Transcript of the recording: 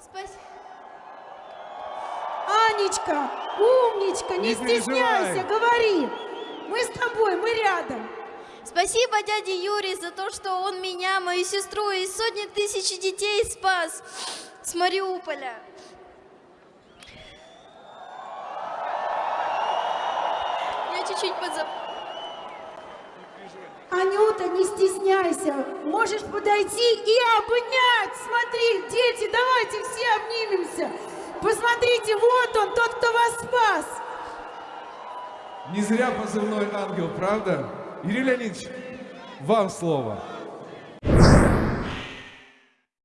Спасибо. Анечка, умничка, не, Не стесняйся, говори. Мы с тобой, мы рядом. Спасибо дяде Юре за то, что он меня, мою сестру и сотни тысяч детей спас с Мариуполя. Я чуть-чуть подзап... Анюта, не стесняйся. Можешь подойти и обнять. Смотри, давайте все обнимемся. Посмотрите, вот он, тот, кто вас спас. Не зря позывной ангел, правда? Юрий Леонидович, вам слово.